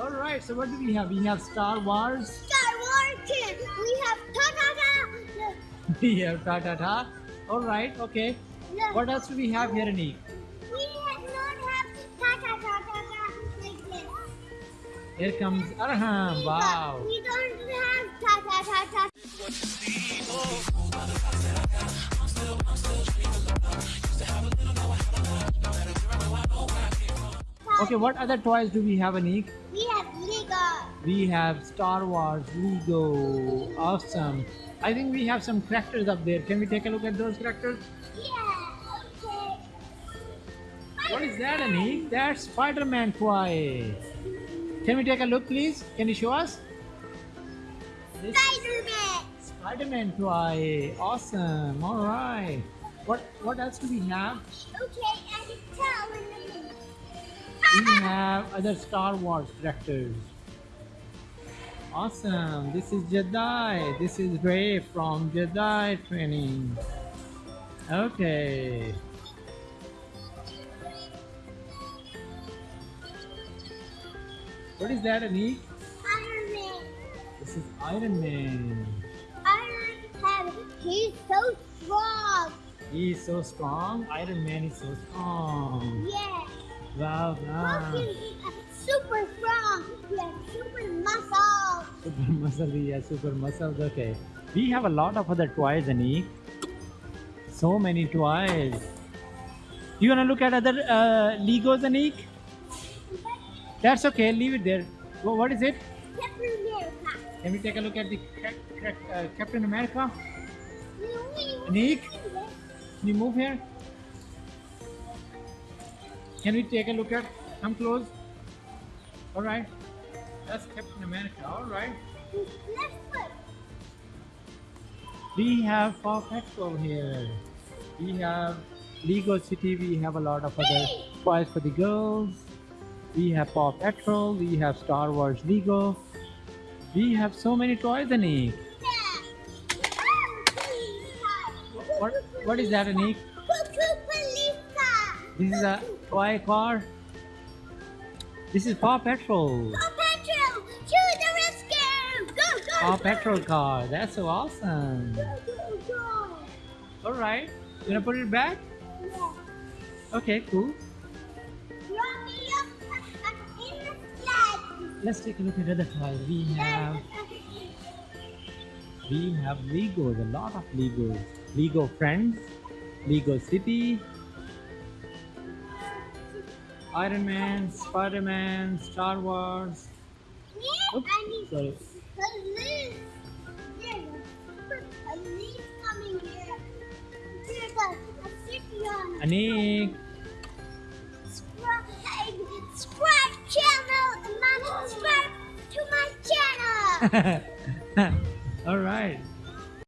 All right. So what do we have? We have Star Wars. Star Wars. We have ta ta ta. We have ta ta ta. All right. Okay. Look, What else do we have here, Anik? we have not have ta ta ta ta ta like this. Here comes Arham. Wow. We don't have ta ta ta ta. Okay. What other toys do we have, Anik? We. We have Star Wars, Lego. Awesome. I think we have some characters up there. Can we take a look at those characters? Yeah. Okay. What is that, Anik? That's Spider-Man toy. Can we take a look, please? Can you show us? Spider-Man. Spider-Man toy. Awesome. All right. What What else do we have? Okay, I can tell in the minute. We have other Star Wars characters. Awesome. This is Jedi. This is Rey from Jedi training. Okay. What is that, Anik? Iron Man. This is Iron Man. Iron Man. He's so strong. He is so strong. Iron Man is so strong. Yeah. Wow, wow. Super strong. He has super muscle. Super muscle, yeah, super muscles. Okay. We have a lot of other toys, Anik. So many toys. You wanna look at other uh, Legos, Anik? That's okay. Leave it there. Wha- What is it? Captain America. Can we take a look at the uh, Captain America? Nick? Can you move here? Can we take a look at? Come close. All right. That's Captain America. All right. We have Paw Patrol here. We have Lego City. We have a lot of other toys for the girls. We have Paw Patrol. We have Star Wars Lego. We have so many toys, Anik. What What is that, Anik? This is a toy car. This is Paw Patrol. Paw Patrol. To the rescue. Go, go, Paw go. Patrol car. That's so awesome. Go, go, go. All right. You gonna put it back? Yeah. Okay, cool. Drop me up in the sled. Let's take a look at other toys. We have we have Legos, a lot of Legos. Lego Friends, Lego City, Iron Man, Spider Man, Star Wars. Yeah, Oops, I need sorry. police. There's a super police coming here. There's a, a city on Anik, subscribe, channel and subscribe to my channel. all right.